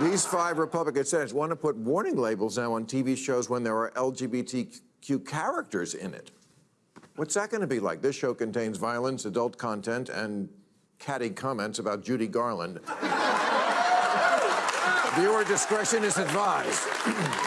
These five Republican senators want to put warning labels now on TV shows when there are LGBTQ characters in it. What's that going to be like? This show contains violence, adult content, and catty comments about Judy Garland. Viewer discretion is advised.